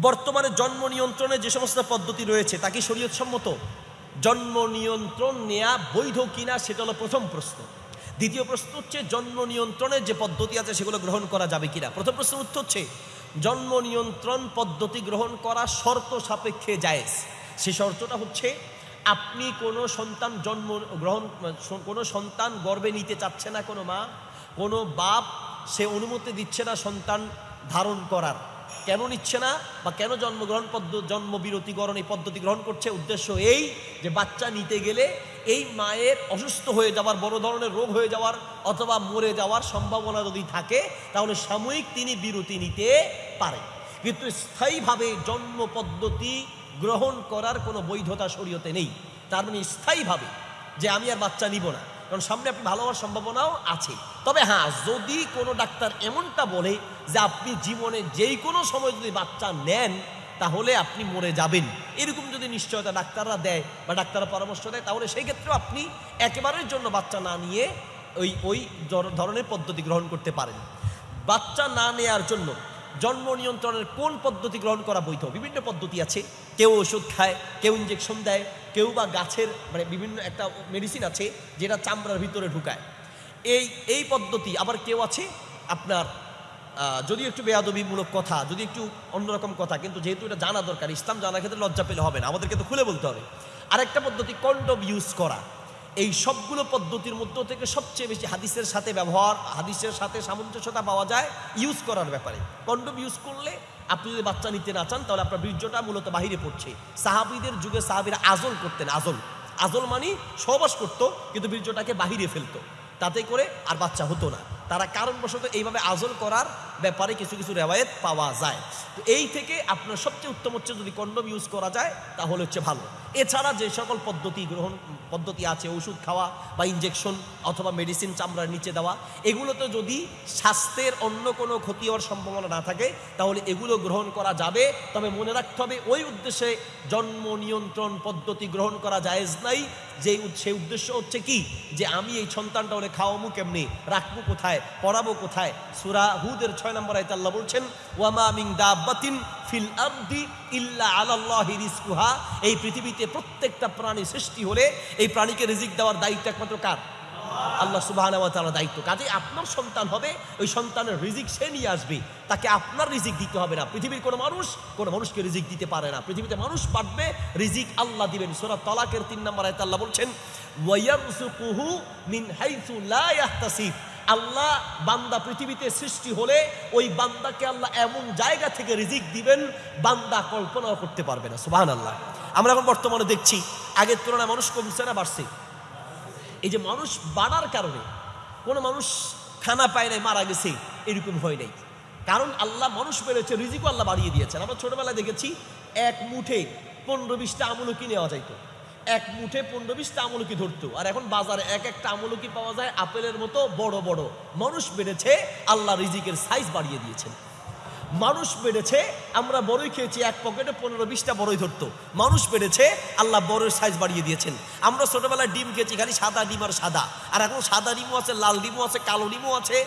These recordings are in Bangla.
বর্তমানে জন্ম নিয়ন্ত্রণের যে সমস্ত পদ্ধতি রয়েছে, তা কি শরীয়তসম্মত? জন্ম নিয়ন্ত্রণ নেয়া বৈধ কিনা, সেটা হলো প্রথম প্রশ্ন। দ্বিতীয় প্রশ্ন হচ্ছে, জন্ম নিয়ন্ত্রণের যে পদ্ধতি আছে, সেগুলো গ্রহণ করা যাবে কিনা? প্রথম প্রশ্নের উত্তর হচ্ছে, জন্ম নিয়ন্ত্রণ পদ্ধতি গ্রহণ করা শর্ত সাপেক্ষে জায়েজ। সে শর্তটা হচ্ছে, আপনি কোনো সন্তান জন্ম গ্রহণ, কোনো সন্তান গর্বে নিতে চাচ্ছে না কোনো মা, কোনো বাপ সে অনুমতি দিচ্ছে না সন্তান ধারণ করার। কেন নিচ্ছে না বা কেন জন্মগ্রহণ পদ্ধতি জন্মবিরতিকরণ এই পদ্ধতি গ্রহণ করছে? উদ্দেশ্য এই যে বাচ্চা নিতে গেলে এই মায়ের অসুস্থ হয়ে যাওয়ার, বড় ধরনের রোগ হয়ে যাওয়ার অথবা মরে যাওয়ার সম্ভাবনা যদি থাকে, তাহলে সাময়িক তিনি বিরতি নিতে পারেন। কিন্তু স্থায়ীভাবে জন্ম পদ্ধতি গ্রহণ করার কোনো বৈধতা শরীয়তে নেই। তার মানে স্থায়ীভাবে যে আমি আর বাচ্চা নিব না। কারণ সামনে আপনি ভালো হওয়ার সম্ভাবনাও আছে। তবে হ্যাঁ যদি কোনো ডাক্তার এমনটা বলে যে আপনি জীবনে যেই কোনো সময় যদি বাচ্চা নেন, তাহলে আপনি মরে যাবেন। এরকম যদি নিশ্চয়তা ডাক্তাররা দেয় বা ডাক্তাররা পরামর্শ দেয়, তাহলে সেই ক্ষেত্রেও আপনি একেবারের জন্য বাচ্চা না নিয়ে ওই ওই ধরনের পদ্ধতি গ্রহণ করতে পারেন। বাচ্চা না নেয়ার জন্য জন্ম নিয়ন্ত্রণের কোন পদ্ধতি গ্রহণ করা বৈধ? বিভিন্ন পদ্ধতি আছে। কেউ ওষুধ খায়, কেউ ইঞ্জেকশন দেয় কেউ বা গাছের মানে বিভিন্ন একটা মেডিসিন আছে যেটা চামড়ার ভিতরে ঢুকায়। এই এই পদ্ধতি, আবার কেউ আছে আপনার যদি একটু বেয়াদবিমূলক কথা, যদি একটু অন্যরকম কথা, কিন্তু যেহেতু এটা জানা দরকার, ইসলাম জানার ক্ষেত্রে লজ্জা পেলে হবে না, আমাদেরকে তো খুলে বলতে হবে। আরেকটা পদ্ধতি কন্ডম ইউজ করা। এই সবগুলো পদ্ধতির মধ্য থেকে সবচেয়ে বেশি হাদিসের সাথে ব্যবহার, হাদিসের সাথে সামঞ্জস্যতা পাওয়া যায় ইউজ করার ব্যাপারে। কন্ডম ইউজ করলে আপনি যদি বাচ্চা নিতে না চান, তাহলে আপনার বীর্যটা মূলত বাহিরে পড়ছে। সাহাবিদের যুগে সাহাবিরা আজল করতেন, আজল। আজল মানে সহবাস করতো, কিন্তু বীর্যটাকে বাহিরে ফেলতো। তাতে করে আর বাচ্চা হতো না। তারা কারণবশত এইভাবে আজল করার ব্যাপারে কিছু কিছু রেওয়ায়ত পাওয়া যায়। তো এই থেকে আপনার সবচেয়ে উত্তম হচ্ছে যদি কন্ডম ইউজ করা যায়, তাহলে হচ্ছে ভালো। এছাড়া যে সকল পদ্ধতি গ্রহণ, পদ্ধতি আছে, ওষুধ খাওয়া বা ইঞ্জেকশন অথবা মেডিসিন চামড়ার নিচে দেওয়া, এগুলোতে যদি স্বাস্থ্যের অন্য কোনো ক্ষতি হওয়ার সম্ভাবনা না থাকে, তাহলে এগুলো গ্রহণ করা যাবে। তবে মনে রাখতে হবে, ওই উদ্দেশ্যে জন্ম নিয়ন্ত্রণ পদ্ধতি গ্রহণ করা জায়েজ নাই। যে সেই উদ্দেশ্য হচ্ছে কি? যে আমি এই সন্তানটা ওরে খাওয়ামু কেমনি? রাখব কোথায়? পড়াবো কোথায়? সুরা হুদের ছয় নম্বর আয়তে আল্লাহ বলছেন, ওয়ামা মিং দাব্বাতিন ফিল আরদি ইল্লা আলাল্লাহি রিজকুহা। এই পৃথিবীতে প্রত্যেকটা প্রাণী সৃষ্টি হলে এই প্রাণীকে রিজিক দেওয়ার দায়িত্ব একমাত্র কার? আল্লাহ সুবাহ দায়িত্ব। কাজে আপনার সন্তান হবে, ওই সন্তানের রিজিক সে নিয়ে আসবে। তাকে আপনার রিজিক দিতে হবে না। পৃথিবীর কোনো মানুষ, কোনো মানুষকে রিজিক দিতে পারে না। পৃথিবীতে মানুষ পাঠবে রিজিক আল্লাহ দিবেন। সোরা তলাকের তিন নম্বর আয়তে আল্লাহ বলছেন ওয়াইয়ারসুকুহু মিন হাইসু লা আল্লাহ বান্দা পৃথিবীতে সৃষ্টি হলে ওই বান্দাকে আল্লাহ এমন জায়গা থেকে রিজিক দিবেন, বান্দা কল্পনাও করতে পারবে না সুবাহান আল্লাহ আমরা এখন বর্তমানে দেখছি, আগের তুলনায় মানুষ কমছে না বাড়ছে? এই যে মানুষ বাড়ার কারণে কোনো মানুষ খানা পায় নাই, মারা গেছে, এরকম হয় নাই। কারণ আল্লাহ মানুষ বেড়েছে রিজিকও আল্লাহ বাড়িয়ে দিয়েছেন। আমরা ছোটবেলায় দেখেছি, এক মুঠে পনেরো বিশটা আমলকি নেওয়া যাইতো। এক মুঠে পনেরো বিশটা আমলকি ধরতো। আর এখন বাজারে এক একটা আমলকি পাওয়া যায় আপেলের মতো বড় বড়। মানুষ বেড়েছে আল্লাহ রিজিকের সাইজ বাড়িয়ে দিয়েছেন। মানুষ বেড়েছে আমরা বড়ই খেয়েছি, এক পকেটে পনেরো বিশটা বড়ই ধরতো। মানুষ বেড়েছে আল্লাহ বড়ের সাইজ বাড়িয়ে দিয়েছেন। আমরা ছোটবেলায় ডিম খেয়েছি, খালি সাদা ডিম আর সাদা। আর এখন সাদা ডিমও আছে, লাল ডিমও আছে, কালো ডিমও আছে,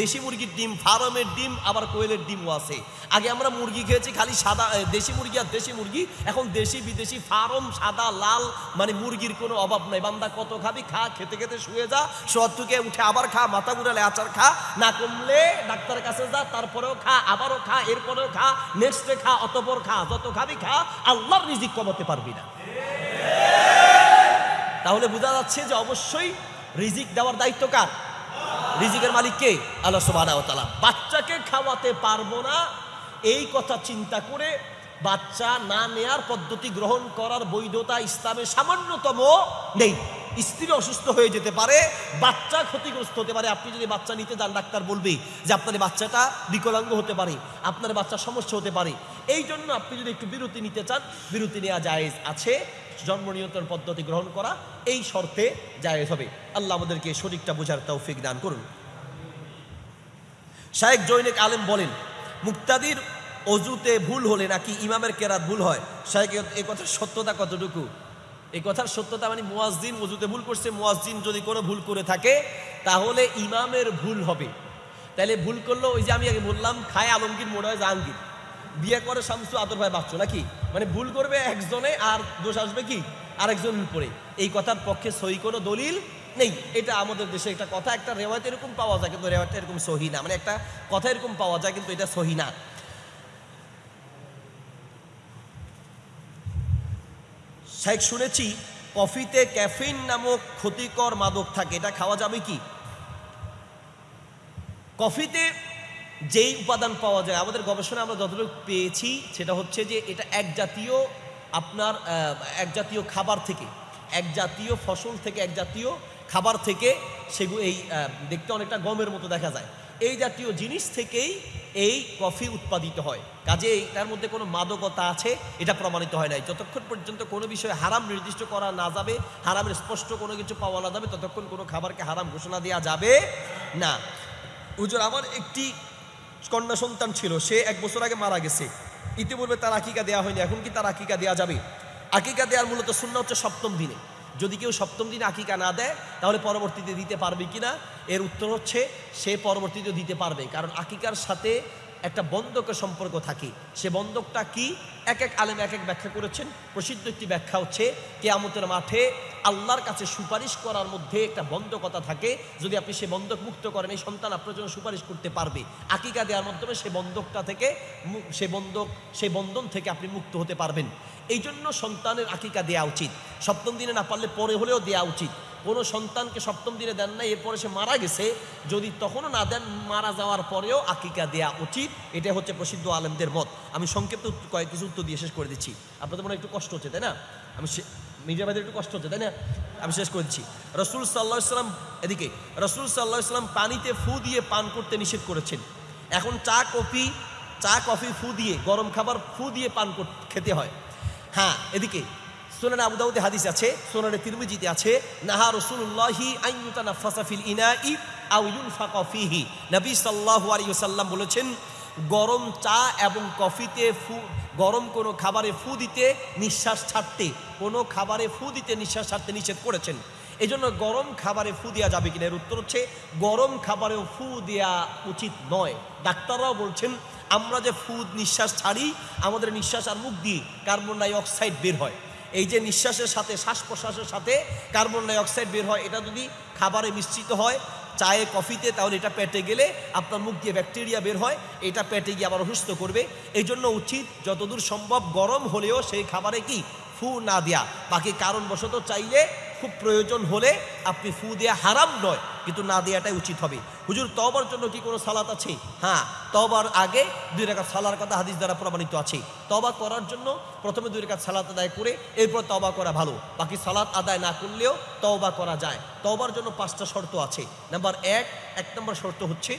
দেশি মুরগির ডিম, ফার্মের ডিম, আবার কোয়েলের ডিমও আছে। আগে আমরা মুরগি খেয়েছি, খালি সাদা দেশি মুরগি আর দেশি মুরগি, এখন দেশি, বিদেশি, ফার্ম, সাদা, লাল মানে মুরগির কোনো অভাব নাই। বান্দা কত খাবি, খা, খেতে খেতে শুয়ে যা শোয়ার থেকে উঠে আবার খা, মাথা ঘুরালে আচার খা, না কমলে ডাক্তারের কাছে যা, তারপরেও খা, আবারও খা, এরপরেও খা নেক্সটে খা, অতপর খা, যত খাবি খা, আল্লাহর রিজিক কমাতে পারবি না। তাহলে বোঝা যাচ্ছে যে অবশ্যই রিজিক দেওয়ার দায়িত্ব কার? রিজিকের মালিক কে? আল্লাহ তাআলা। বাচ্চাকে খাওয়াতে পারব না, এই কথা চিন্তা করে বাচ্চা না নেয়ার পদ্ধতি গ্রহণ করার বৈধতা ইসলামে সামান্যতম নেই। স্ত্রী অসুস্থ হয়ে যেতে পারে, বাচ্চা ক্ষতিগ্রস্ত হতে পারে। আপনি যদি বাচ্চা নিতে যান, ডাক্তার বলবে যে আপনার বাচ্চাটা বিকলাঙ্গ হতে পারে, আপনার বাচ্চার সমস্যা হতে পারে। এই জন্য আপনি যদি একটু বিরতি নিতে চান, বিরতি নেওয়া জায়েজ আছে। জন্ম নিয়ন্ত্রণ পদ্ধতি গ্রহণ করা, এই শর্তে জায়েজ হবে। আল্লাহ আমাদেরকে শরীরটা বোঝার তৌফিক দান করুন। শায়েক জৈনিক আলেম বলেন, মুক্তাদির অজুতে ভুল হলে নাকি ইমামের কেরাত ভুল হয়? শায়েক এ কথা সত্যতা কতটুকু? এই কথার সত্যতা মানে মুয়াজ্জিন অজুতে ভুল করছে, মুয়াজ্জিন যদি কোনো ভুল করে থাকে, তাহলে ইমামের ভুল হবে। তাহলে ভুল করল, ওই যে আমি আগে বললাম, খায় আলমগীর, মনে হয় জাহাঙ্গীর বিয়ে করে শামসু, আদর ভাই, বাচ্চু নাকি? মানে ভুল করবে একজনে, আর দোষ আসবে কি? আরেকজনের উপরে। এই কথার পক্ষে সহি কোনো দলিল নেই। এটা আমাদের দেশে একটা কথা, একটা রেওয়ায়ত এরকম পাওয়া যায়, কিন্তু রেওয়ায়তটা এরকম সহি না। মানে একটা কথা এরকম পাওয়া যায়, কিন্তু এটা সহি না। শেখ শুনেছি, কফিতে ক্যাফিন নামক ক্ষতিকর মাদক থাকে, এটা খাওয়া যাবে কি? কফিতে যেই উপাদান পাওয়া যায়, আমাদের গবেষণা আমরা যতটুকু পেয়েছি, সেটা হচ্ছে যে এটা এক জাতীয় আপনার এক জাতীয় খাবার থেকে এক জাতীয় ফসল থেকে এক জাতীয় খাবার থেকে সেগুলো এই দেখতে অনেকটা গমের মতো দেখা যায়। এই জাতীয় জিনিস থেকেই এই কফি উৎপাদিত হয়। কাজে তার মধ্যে কোনো মাদকতা আছে, এটা প্রমাণিত হয় নাই। যতক্ষণ পর্যন্ত কোনো বিষয়ে হারাম নির্দিষ্ট করা না যাবে, হারামের স্পষ্ট কোনো কিছু পাওয়া না যাবে, ততক্ষণ কোনো খাবারকে হারাম ঘোষণা দেওয়া যাবে না। হুজুর, আমার একটি কন্যা সন্তান ছিল, সে এক বছর আগে মারা গেছে। ইতিপূর্বে তার আকিকা দেওয়া হয়নি, এখন কি তার আকিকা দেওয়া যাবে? আকিকা দেওয়ার মূলত শূন্য হচ্ছে সপ্তম দিনে। যদি কেউ সপ্তম দিনে আকিকা না দেয়, তাহলে পরবর্তীতে দিতে পারবে কিনা? এর উত্তর হচ্ছে, সে পরবর্তীতে দিতে পারবে। কারণ আকিকার সাথে একটা বন্ধকের সম্পর্ক থাকে। সে বন্ধকটা কি? এক এক আলেম এক এক ব্যাখ্যা করেছেন। প্রসিদ্ধ একটি ব্যাখ্যা হচ্ছে, কেয়ামতের মাঠে আল্লাহর কাছে সুপারিশ করার মধ্যে একটা বন্ধকতা থাকে। যদি আপনি সে বন্ধক মুক্ত করেন, এই সন্তান আপনার জন্য সুপারিশ করতে পারবে। আকিকা দেওয়ার মাধ্যমে সে বন্ধকটা থেকে সে বন্ধক সেই বন্ধন থেকে আপনি মুক্ত হতে পারবেন। এই জন্য সন্তানের আকিকা দেওয়া উচিত। সপ্তম দিনে না পারলে পরে হলেও দেওয়া উচিত। কোনো সন্তানকে সপ্তম দিনে দেন না এরপরে সে মারা গেছে। যদি তখনও না দেন, মারা যাওয়ার পরেও আকিকা দেয়া উচিত। এটা হচ্ছে প্রসিদ্ধ আলেমদের মত। আমি সংক্ষিপ্ত কয়েক কিছু উত্তর দিয়ে শেষ করে দিচ্ছি। আপনাদের মনে একটু কষ্ট হচ্ছে, তাই না? আমি ভাইদের একটু কষ্ট হচ্ছে, তাই না? আমি শেষ করে দিচ্ছি। রসুল সাল্লাহ ইসলাম এদিকে, রসুল সাল্লাহ ইসলাম পানিতে ফু দিয়ে পান করতে নিষেধ করেছেন। এখন চা, কফি চা, কফি ফু দিয়ে, গরম খাবার ফু দিয়ে পান খেতে হয়। হ্যাঁ এদিকে সোনানে আবু হাদিস আছে, সোনানে তিরমিজিতে আছে, নাহা রসুল্লাহি আইয়ুতা নাফাসা ফিল ইনাই আউ ইউনফাকা ফিহি। নবী সাল্লাল্লাহু আলাইহি ওয়াসাল্লাম বলেছেন, গরম চা এবং কফিতে ফু, গরম কোনো খাবারে ফু দিতে নিঃশ্বাস ছাড়তে, কোনো খাবারে ফু দিতে নিঃশ্বাস ছাড়তে নিষেধ করেছেন। এই গরম খাবারে ফু দেওয়া যাবে কিনা? এর উত্তর হচ্ছে, গরম খাবারেও ফু দেওয়া উচিত নয়। ডাক্তাররাও বলছেন, আমরা যে ফুদ নিঃশ্বাস ছাড়ি, আমাদের নিঃশ্বাস আর মুখ দিয়ে কার্বন ডাই অক্সাইড বের হয়। এই যে নিঃশ্বাসের সাথে শ্বাস প্রশ্বাসের সাথে কার্বন ডাই অক্সাইড বের হয়, এটা যদি খাবারে মিশ্রিত হয়, চায়ে, কফিতে, তাহলে এটা পেটে গেলে আপনার মুখ দিয়ে ব্যাকটেরিয়া বের হয়, এটা পেটে গিয়ে আবার অসুস্থ করবে। এই জন্য উচিত যতদূর সম্ভব গরম হলেও সেই খাবারে কি? ফু না দেয়া। বাকি কারণবশত চাইলে খুব প্রয়োজন হলে আপনি ফু দেয়া হারাম নয়। কিন্তু না দেওয়াটাই উচিত হবে। হুজুর তবার জন্য কি কোনো সালাত আছে? হ্যাঁ তবার আগে দুই রেখা সালার কথা হাদিস দ্বারা প্রমাণিত আছে। তবা করার জন্য প্রথমে দুই রেখা সালাত আদায় করে এরপর তবা করা ভালো। বাকি সালাত আদায় না করলেও তবা করা যায়। তবার জন্য পাঁচটা শর্ত আছে। নাম্বার এক এক নম্বর শর্ত হচ্ছে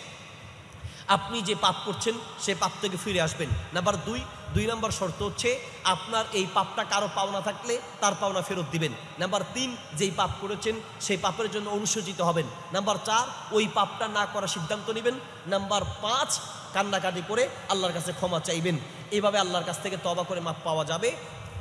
আপনি যে পাপ করছেন, সে পাপ থেকে ফিরে আসবেন। নাম্বার দুই দুই নম্বর শর্ত হচ্ছে আপনার এই পাপটা কারও পাওনা থাকলে তার পাওনা ফেরত দিবেন। নাম্বার তিন, যেই পাপ করেছেন, সেই পাপের জন্য অনুসূচিত হবেন। নাম্বার চার, ওই পাপটা না করার সিদ্ধান্ত নেবেন। নাম্বার পাঁচ, কান্নাকাটি করে আল্লাহর কাছে ক্ষমা চাইবেন। এভাবে আল্লাহর কাছ থেকে তবা করে মাপ পাওয়া যাবে।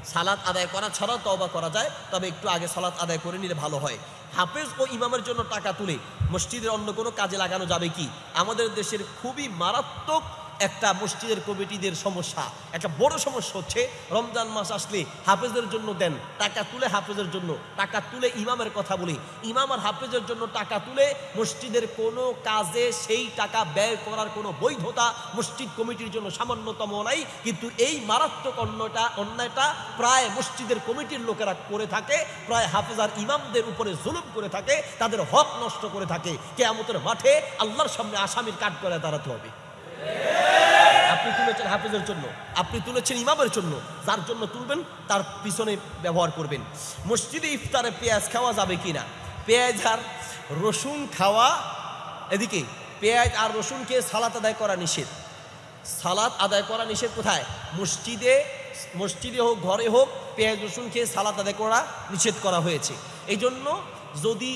সালাত আদায় করা ছাড়াও তওবা করা যায়, তবে একটু আগে সালাত আদায় করে নিলে ভালো হয়। হাফেজ ও ইমামের জন্য টাকা তুলে মসজিদের অন্য কোনো কাজে লাগানো যাবে কি? আমাদের দেশের খুবই মারাত্মক একটা মসজিদের কমিটিদের সমস্যা। একটা বড় সমস্যা হচ্ছে, রমজান মাস আসলে হাফেজের জন্য দেন, টাকা তুলে হাফেজের জন্য, টাকা তুলে ইমামের কথা বলি। ইমাম আর হাফেজের জন্য টাকা তুলে মসজিদের কোনো কাজে সেই টাকা ব্যয় করার কোনো বৈধতা মসজিদ কমিটির জন্য সামান্যতম নাই। কিন্তু এই মারাত্মক অন্যটা অন্যায়টা প্রায় মসজিদের কমিটির লোকেরা করে থাকে, প্রায় হাফেজ আর ইমামদের উপরে জুলুম করে থাকে, তাদের হক নষ্ট করে থাকে। কেয়ামতের মাঠে আল্লাহর সামনে আসামির কাঠ করে দাঁড়াতে হবে। আপনি তুলেছেন হাফেজের জন্য, আপনি তুলেছেন ইমামের জন্য, যার জন্য তুলবেন, তার পিছনে ব্যবহার করবেন। মসজিদে ইফতারে পেঁয়াজ খাওয়া যাবে কি না পেঁয়াজ আর রসুন খাওয়া, এদিকে, পেঁয়াজ আর রসুন খেয়ে সালাত আদায় করা নিষেধ। সালাত আদায় করা নিষেধ কোথায়? মসজিদে মসজিদে হোক, ঘরে হোক, পেঁয়াজ রসুন খেয়ে সালাত আদায় করা নিষেধ করা হয়েছে। এই জন্য যদি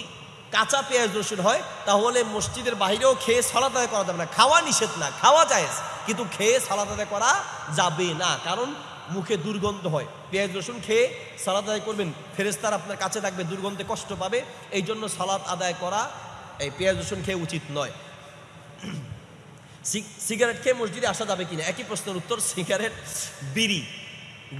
কাঁচা পেঁয়াজ রসুন হয়, তাহলে মসজিদের বাইরেও খেয়ে সালাত আদায় করা যাবে না। খাওয়া নিষেধ না, খাওয়া যায় কিন্তু খেয়ে সালাত আদায় করা যাবে না, কারণ মুখে দুর্গন্ধ হয়। পেঁয়াজ রসুন খেয়ে সালাত আদায় করবেন ফেরেস্তার আপনার কাছে থাকবে, দুর্গন্ধে কষ্ট পাবে এই জন্য সালাত আদায় করা এই পেঁয়াজ রসুন খেয়ে উচিত নয়। সিগারেট খেয়ে মসজিদে আসা যাবে কিনা? একই প্রশ্নের উত্তর, সিগারেট, বিড়ি।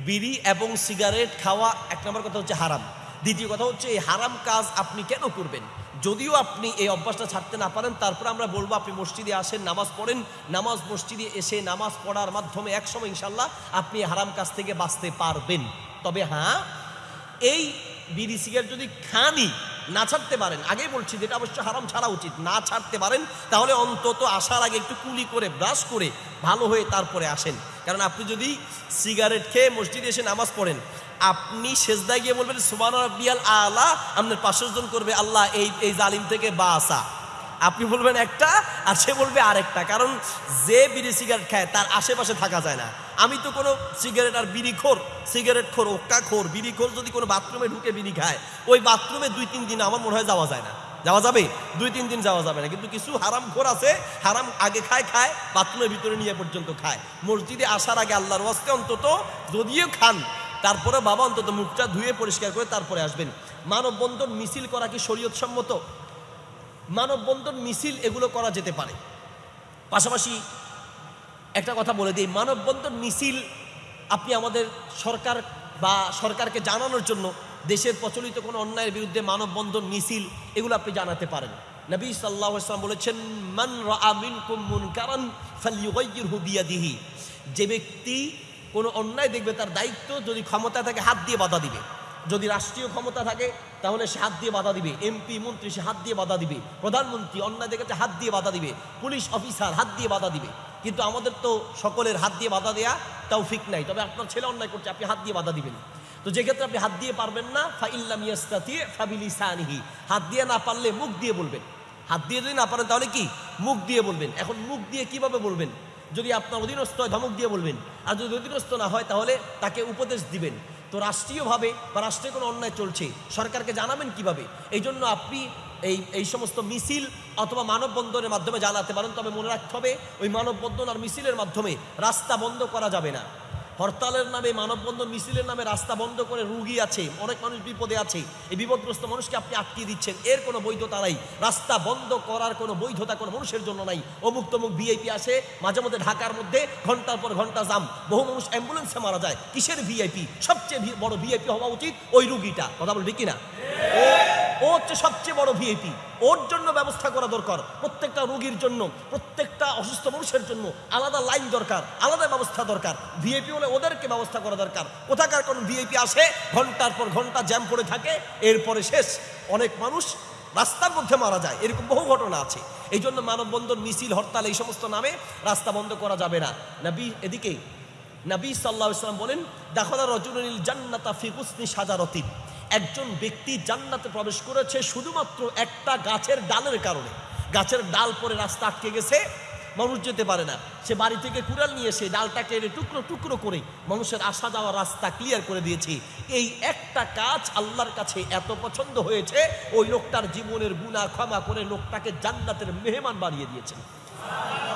বিড়ি এবং সিগারেট খাওয়া, এক নম্বর কথা হচ্ছে হারাম। দ্বিতীয় কথা হচ্ছে, এই হারাম কাজ আপনি কেন করবেন? যদিও আপনি এই অভ্যাসটা ছাড়তে না পারেন, তারপর আমরা বলব আপনি মসজিদে আসেন, নামাজ পড়েন, নামাজ মসজিদে এসে নামাজ পড়ার মাধ্যমে একসময় ইনশাল্লাহ আপনি হারাম কাজ থেকে বাঁচতে পারবেন। তবে হ্যাঁ এই বিড়ি সিগারেট যদি খানি না ছাড়তে পারেন, আগেই বলছি যেটা অবশ্য হারাম ছাড়া উচিত, না ছাড়তে পারেন, তাহলে অন্তত আসার আগে একটু কুলি করে, ব্রাশ করে ভালো হয়ে তারপরে আসেন। কারণ আপনি যদি সিগারেট খেয়ে মসজিদে এসে নামাজ পড়েন আপনি সেজদায় গিয়ে বলবেন সুবান রব্বিয়াল আলা আপনার পাঁচশো জন করবে, আল্লাহ, এই এই জালিম থেকে বা আসা আপনি বলবেন একটা, আর সে বলবে আরেকটা। কারণ যে বিড়ি সিগারেট খায়, তার আশেপাশে থাকা যায় না। আমি তো কোনো সিগারেট আর বিড়ি খোর, সিগারেট খোর ওক্কা খোর, বিড়ি খোর যদি কোনো বাথরুমে ঢুকে বিড়ি খায়, ওই বাথরুমে দুই, তিন দিন আমার মনে হয় যাওয়া যায় না। যাওয়া যাবে? দুই, তিন দিন যাওয়া যাবে না। কিন্তু কিছু হারাম খোর আছে, হারাম আগে খায় খায়, বাথরুমের ভিতরে নিয়ে পর্যন্ত খায়। মসজিদে আসার আগে আল্লাহর ওয়াস্তে অন্তত যদিও খান তারপরে বাবা অন্তত মুখটা ধুয়ে পরিষ্কার করে তারপরে আসবেন। মানববন্ধন মিছিল করা কি শরীয়ত সম্মত মানববন্ধন মিছিল এগুলো করা যেতে পারে। পাশাপাশি একটা কথা বলে দিই, মানববন্ধন মিছিল আপনি আমাদের সরকার বা সরকারকে জানানোর জন্য দেশের প্রচলিত কোনো অন্যায়ের বিরুদ্ধে মানববন্ধন মিছিল এগুলো আপনি জানাতে পারেন। নবী সাল্লাহ ইসলাম বলেছেন, মান রামিন কুমুন কারণ ফালিউগাইয়িরহু বিয়াদিহি। যে ব্যক্তি কোনো অন্যায় দেখবে তার দায়িত্ব যদি ক্ষমতা থাকে হাত দিয়ে বাধা দিবে যদি রাষ্ট্রীয় ক্ষমতা থাকে তাহলে সে হাত দিয়ে বাধা দিবে এমপি মন্ত্রী সে হাত দিয়ে বাধা দিবে প্রধানমন্ত্রী অন্যায় দেখেছে হাত দিয়ে বাধা দিবে পুলিশ অফিসার হাত দিয়ে বাধা দিবে কিন্তু আমাদের তো সকলের হাত দিয়ে বাধা দেয়া তাও ফিক নাই তবে আপনার ছেলে অন্যায় করছে আপনি হাত দিয়ে বাধা দিবেন তো যে ক্ষেত্রে আপনি হাত দিয়ে পারবেন না ফা ইল্লাম ইয়াস্তাতি ফাবিলি সানিহি হাত দিয়ে না পারলে মুখ দিয়ে বলবেন হাত দিয়ে যদি না পারেন তাহলে কি মুখ দিয়ে বলবেন এখন মুখ দিয়ে কীভাবে বলবেন যদি আপনার অধীনস্থ হয়, ধমক দিয়ে বলবেন। আর যদি অধীনস্থ না হয়, তাহলে তাকে উপদেশ দিবেন। তো রাষ্ট্রীয়ভাবে বা রাষ্ট্রে কোনো অন্যায় চলছে, সরকারকে জানাবেন কীভাবে? এই জন্য আপনি এই এই সমস্ত মিছিল অথবা মানববন্ধনের মাধ্যমে জানাতে পারেন। তবে মনে রাখতে হবে, ওই মানববন্ধন আর মিছিলের মাধ্যমে রাস্তা বন্ধ করা যাবে না। হরতালের নামে, মানববন্ধন মিছিলের নামে রাস্তা বন্ধ করে রুগী আছে, অনেক মানুষ বিপদে আছে। এই বিপদগ্রস্ত মানুষকে আপনি আটকিয়ে দিচ্ছেন। এর কোনো বৈধতা নাই। রাস্তা বন্ধ করার কোনো বৈধতা কোনো মানুষের জন্য নাই। অমুক তমুক ভিআইপি আসে, মাঝে মধ্যে ঢাকার মধ্যে ঘণ্টার পর ঘণ্টা জাম। বহু মানুষ অ্যাম্বুলেন্সে মারা যায়। কিসের ভিআইপি? সবচেয়ে বড় ভিআইপি হওয়া উচিত ওই রুগীটা। কথা বলবি কিনা? ও হচ্ছে সবচেয়ে বড় ভিআইপি। ওর জন্য ব্যবস্থা করা দরকার, প্রত্যেকটা রোগীর জন্য, প্রত্যেকটা অসুস্থ মানুষের জন্য আলাদা লাইন দরকার, আলাদা ব্যবস্থা দরকার। ভিআইপি হলে ওদেরকে ব্যবস্থা করা দরকার। কোথাকার কোন ভিআইপি আসে, ঘণ্টার পর ঘণ্টা জ্যাম পড়ে থাকে, এরপরে শেষ। অনেক মানুষ রাস্তার মধ্যে মারা যায়, এরকম বহু ঘটনা আছে। এই জন্য মানববন্ধন, মিছিল, হরতাল এই সমস্ত নামে রাস্তা বন্ধ করা যাবে না। নবী এদিকে, নবী সাল্লাহ ইসলাম বলেন, দাখলা রজুনিল জান্নাতা ফি হুসনি সাজারতিন একজন ব্যক্তি জান্নাতে প্রবেশ করেছে শুধুমাত্র একটা গাছের ডালের কারণে। গাছের ডাল পরে রাস্তা আটকে গেছে, মানুষ যেতে পারে না। সে বাড়ি থেকে কুড়াল নিয়ে এসে ডালটাকে কেটে টুকরো টুকরো করে মানুষের আসা যাওয়ার রাস্তা ক্লিয়ার করে দিয়েছে। এই একটা কাজ আল্লাহর কাছে এত পছন্দ হয়েছে, ওই লোকটার জীবনের গুণা ক্ষমা করে লোকটাকে জান্নাতের মেহমান বানিয়ে দিয়েছেন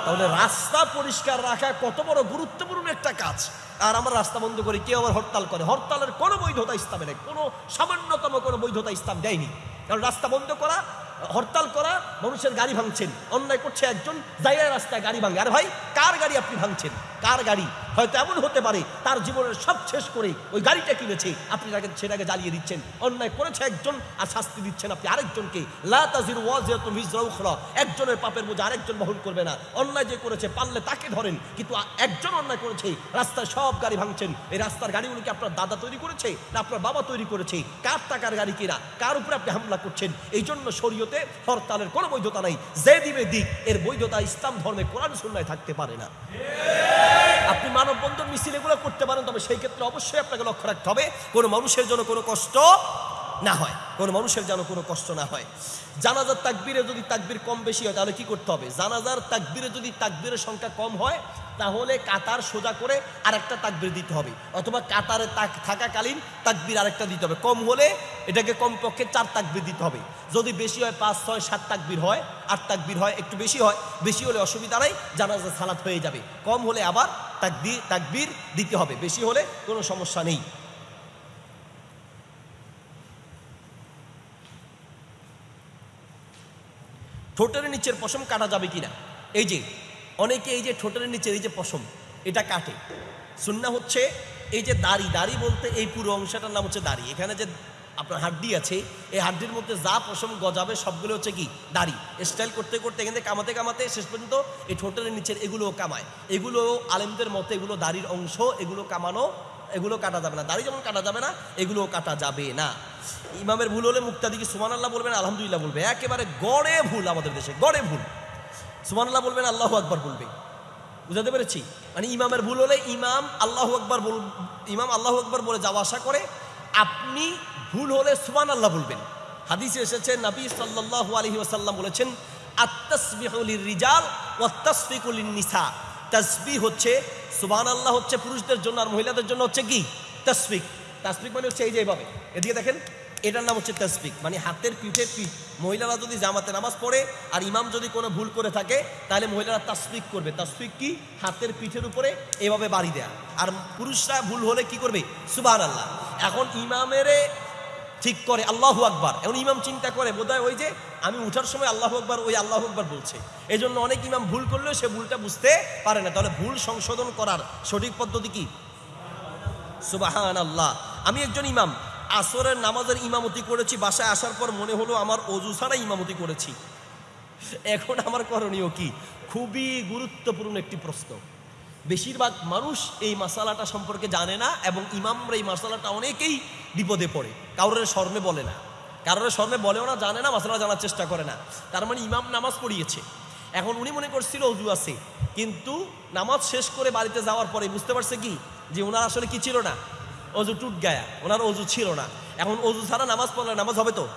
তাহলে রাস্তা পরিষ্কার রাখা কত বড় গুরুত্বপূর্ণ একটা কাজ। আর আমরা রাস্তা বন্ধ করি, কেউ আবার হরতাল করে। হরতালের কোনো বৈধতা ইসলামে নেই, কোনো সামান্যতম কোনো বৈধতা ইসলাম দেয়নি। কারণ রাস্তা বন্ধ করা, হরতাল করা, মানুষের গাড়ি ভাঙছেন। অন্যায় করছে একজন জায়গায় রাস্তায় গাড়ি ভাঙে। আর ভাই, কার গাড়ি আপনি ভাঙছেন? কার গাড়ি হয়তো এমন হতে পারে, তার জীবনের সব শেষ করে ওই গাড়িটা কিনেছে। আপনি তাকে সেটাকে জ্বালিয়ে দিচ্ছেন। অন্যায় করেছে একজন আর শাস্তি দিচ্ছেন আপনি আরেকজনকে। লা তাজির ওয়াজিরাতুন একজনের পাপের বোঝা আরেকজন বহন করবে না। অন্যায় যে করেছে পারলে তাকে ধরেন, কিন্তু একজন অন্যায় করেছে, রাস্তায় সব গাড়ি ভাঙছেন। এই রাস্তার গাড়িগুলোকে আপনার দাদা তৈরি করেছে না আপনার বাবা তৈরি করেছে? কার টাকার গাড়ি কিনা? কার উপরে আপনি হামলা করছেন? এই জন্য শরীয়তে হরতালের কোনো বৈধতা নাই। যে দিবে দিক, এর বৈধতা ইসলাম ধর্মে কোরআন সুন্নায় থাকতে পারে না। আপনি মানব বন্ধন মিছিল এগুলো করতে পারেন, তবে সেই ক্ষেত্রে অবশ্যই আপনাকে লক্ষ্য রাখতে হবে, কোনো মানুষের জন্য কোনো কষ্ট না হয়, কোনো মানুষের যেন কোনো কষ্ট না হয়। জানাজার তাকবিরে যদি তাকবির কম বেশি হয়, তাহলে কি করতে হবে? জানাজার তাকবিরে যদি তাকবিরের সংখ্যা কম হয় তাহলে কাতার সোজা করে আরেকটা তাকবীর দিতে হবে। অথবা কাতারে তাক থাকাকালীন তাকবীর আরেকটা দিতে হবে। কম হলে এটাকে কমপক্ষে চার তাকবীর দিতে হবে। যদি বেশি হয় পাঁচ, ছয়, সাত তাকবীর হয়, আট তাকবীর হয়, একটু বেশি হয়, বেশি হলে অসুবিধা নাই, জানাজা সালাত হয়ে যাবে। কম হলে আবার তাকবীর তাকবীর দিতে হবে। বেশি হলে কোনো সমস্যা নেই। ঠোঁটের নিচের পশম কাটা যাবে কিনা? এই যে অনেকে এই যে ঠোঁটের নিচে, এই যে পশম, এটা কাটে। সুন্না হচ্ছে এই যে দাড়ি দাড়ি বলতে এই পুরো অংশটার নাম হচ্ছে দাড়ি। এখানে যে আপনার হাড্ডি আছে, এই হাড্ডির মধ্যে যা পশম গজাবে, সবগুলো হচ্ছে কি? দাড়ি। স্টাইল করতে করতে এখানে কামাতে কামাতে শেষ পর্যন্ত এই ঠোঁটের নিচের এগুলোও কামায়। এগুলো আলেমদের মতে এগুলো দাড়ির অংশ, এগুলো কামানো, এগুলো কাটা যাবে না। দাড়ি যেমন কাটা যাবে না, এগুলোও কাটা যাবে না। ইমামের ভুল হলে মুক্তাদিকে সুমান আল্লাহ বলবেন, আলহামদুলিল্লাহ বলবে একেবারে গড়ে ভুল আমাদের দেশে, গড়ে ভুল। সুমান আল্লাহ বলবেন, আল্লাহ আকবার বলবে। বুঝাতে পেরেছি? মানে ইমামের ভুল হলে ইমাম আল্লাহ আকবার বল, ইমাম আল্লাহ আকবার বলে যাওয়া আশা করে, আপনি ভুল হলে সুবান আল্লাহ বলবেন। হাদিসে এসেছে, নবী সাল্লাল্লাহু আলাইহি ওয়াসাল্লাম বলেছেন আত্তাসবিহুল রিজাল ওয়া তাসফিকুল নিসা তাসবিহ হচ্ছে সুবহান আল্লাহ হচ্ছে পুরুষদের জন্য আর মহিলাদের জন্য হচ্ছে কি? তসফিক। তাসফিক মানে হচ্ছে এই যে এইভাবে এদিকে দেখেন এটার নাম হচ্ছে তাসবিক মানে হাতের পিঠের পিঠ। মহিলারা যদি জামাতে নামাজ পড়ে আর ইমাম যদি কোনো ভুল করে থাকে, তাহলে মহিলারা তাসবিক করবে। তাসবিক কি? হাতের পিঠের উপরে এভাবে বাড়ি দেয়া। আর পুরুষরা ভুল হলে কি করবে? সুবাহ আল্লাহ এখন ইমামেরে ঠিক করে, আল্লাহু আকবার। এখন ইমাম চিন্তা করে, বোধহয় ওই যে আমি উঠার সময় আল্লাহ আকবার, ওই আল্লাহ আকবার বলছে। এই জন্য অনেক ইমাম ভুল করলেও সে ভুলটা বুঝতে পারে না। তাহলে ভুল সংশোধন করার সঠিক পদ্ধতি কি? সুবাহান আল্লাহ আমি একজন ইমাম। আসরের নামাজের ইমামতি করেছি, বাসায় আসার পর মনে হলো আমার অজু ছাড়া ইমামতি করেছি। এখন আমার করণীয় কি? খুবই গুরুত্বপূর্ণ একটি প্রশ্ন। বেশিরভাগ মানুষ এই মাসালাটা সম্পর্কে জানে না এবং ইমামরা এই মাসালাটা অনেকেই বিপদে পড়ে। কারোর শর্মে বলে না। কারোর শর্মে বলেও না, জানে না, মাসালা জানার চেষ্টা করে না। তার মানে ইমাম নামাজ পড়িয়েছে। এখন উনি মনে করছিল অজু আছে। কিন্তু নামাজ শেষ করে বাড়িতে যাওয়ার পরে বুঝতে পারছে কি? যে ওনার আসলে কি ছিল না? অজু টুট গায়া। ওনার অজু ছিল না। এখন অজু ছাড়া নামাজ পড়লে নামাজ হবে তো?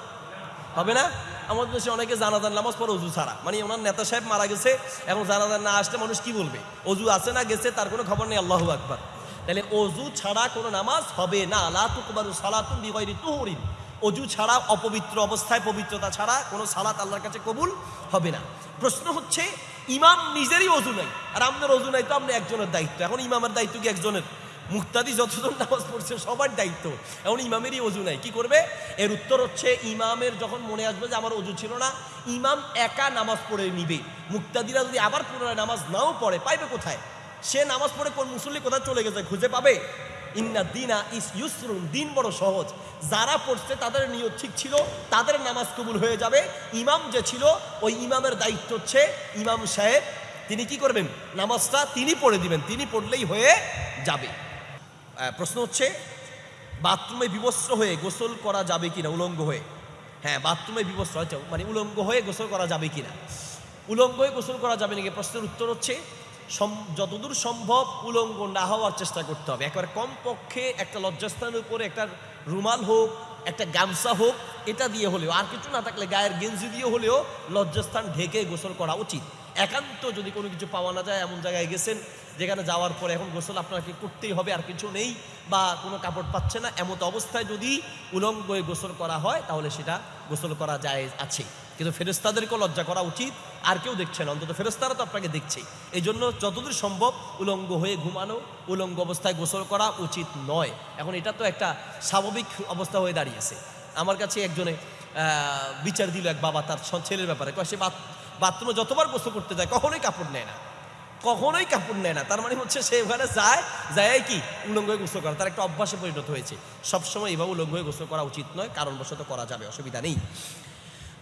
হবে না? আমাদের দেশে অনেকে জানাজান নামাজ পড়ে অজু ছাড়া। মানে ওনার নেতা সাহেব মারা গেছে, এখন জানাজান না আসলে মানুষ কি বলবে? অজু আছে না গেছে, তার কোনো খবর নেই, আল্লাহ আকবার। তাহলে অজু ছাড়া কোনো নামাজ হবে না। লা তুকবারু সালাতুন বিগয়রি তুহরিন। অজু ছাড়া অপবিত্র অবস্থায় পবিত্রতা ছাড়া কোনো সালাত আল্লাহর কাছে কবুল হবে না। প্রশ্ন হচ্ছে, ইমাম নিজেরই অজু নাই। আর আপনার অজু নাই তো আপনি একজনের দায়িত্ব। এখন ইমামের দায়িত্ব কি একজনের? মুক্তাদি যতজন নামাজ পড়ছে, সবার দায়িত্ব। এখন ইমামেরই অজু নাই, কি করবে? এর উত্তর হচ্ছে, ইমামের যখন মনে আসবে যে আমার অজু ছিল না, ইমাম একা নামাজ পড়ে নিবে। মুক্তাদিরা যদি আবার পুনরায় নামাজ নাও পড়ে, পাইবে কোথায়? সে নামাজ পড়ে কোন মুসল্লি কোথায় চলে গেছে, খুঁজে পাবে? ইন্না দিনা ইস ইউসরুন, দিন বড় সহজ। যারা পড়ছে, তাদের নিয়ত ঠিক ছিল, তাদের নামাজ কবুল হয়ে যাবে। ইমাম যে ছিল, ওই ইমামের দায়িত্ব হচ্ছে ইমাম সাহেব। তিনি কি করবেন? নামাজটা তিনি পড়ে দিবেন, তিনি পড়লেই হয়ে যাবে। প্রশ্ন হচ্ছে, বাথরুমে বিবস্ত্র হয়ে গোসল করা যাবে কিনা, উলঙ্গ হয়ে? হ্যাঁ বাথরুমে বিবস্ত্র হয়তো মানে উলঙ্গ হয়ে গোসল করা যাবে কিনা? উলঙ্গ হয়ে গোসল করা যাবে নাকি? প্রশ্নের উত্তর হচ্ছে যতদূর সম্ভব উলঙ্গ না হওয়ার চেষ্টা করতে হবে। একবার কমপক্ষে একটা লজ্জাস্থানের উপরে একটা রুমাল হোক, একটা গামছা হোক, এটা দিয়ে হলেও, আর কিছু না থাকলে গায়ের গেঞ্জি দিয়ে হলেও লজ্জাস্থান ঢেকে গোসল করা উচিত। একান্ত যদি কোনো কিছু পাওয়া না যায়, এমন জায়গায় গেছেন যেখানে যাওয়ার পরে এখন গোসল আপনাকে করতেই হবে, আর কিছু নেই বা কোনো কাপড় পাচ্ছে না, এমত অবস্থায় যদি উলঙ্গ হয়ে গোসল করা হয়, তাহলে সেটা গোসল করা যায় আছে। কিন্তু ফেরেস্তাদেরকেও লজ্জা করা উচিত, আর কেউ দেখছে না, অন্তত ফেরস্তারা তো আপনাকে দেখছে এই জন্য যতদূর সম্ভব উলঙ্গ হয়ে ঘুমানো, উলঙ্গ অবস্থায় গোসল করা উচিত নয়। এখন এটা তো একটা স্বাভাবিক অবস্থা হয়ে দাঁড়িয়েছে। আমার কাছে একজনে বিচার দিল এক বাবা তার ছেলের ব্যাপারে। সে বাথরুমে যতবার গোসল করতে যায়, কখনোই কাপড় নেয় না। কখনোই কাপড় নেয় না। তার মানে হচ্ছে সে ওখানে যায় যায় কি? উলঙ্গ হয়ে গোসল করা। তার একটা অভ্যাসে পরিণত হয়েছে। সবসময় এভাবে উলঙ্গ হয়ে গোসল করা উচিত নয়, কারণবশত করা যাবে, অসুবিধা নেই।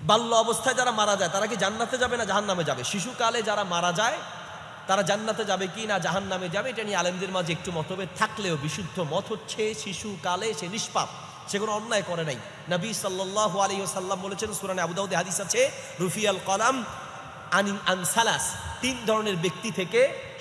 বাল্য অবস্থায় যারা মারা যায়, তারা কি জান্নাতে যাবে না জাহান নামে যাবে? শিশুকালে যারা মারা যায়, তারা জান্নাতে যাবে কি না জাহান নামে যাবে? এটা নিয়ে আলেমদের মাঝে একটু মতভেদ থাকলেও বিশুদ্ধ মত হচ্ছে শিশুকালে সে নিষ্পাপ। সে কোনো অন্যায় করে নাই। নবী সাল্লাহ আলী সাল্লাম বলেছেন, সুরানে আবুদাউদে হাদিস আছে, রুফিয়াল কলাম আনিন আনসালাস তিন ধরনের ব্যক্তি থেকে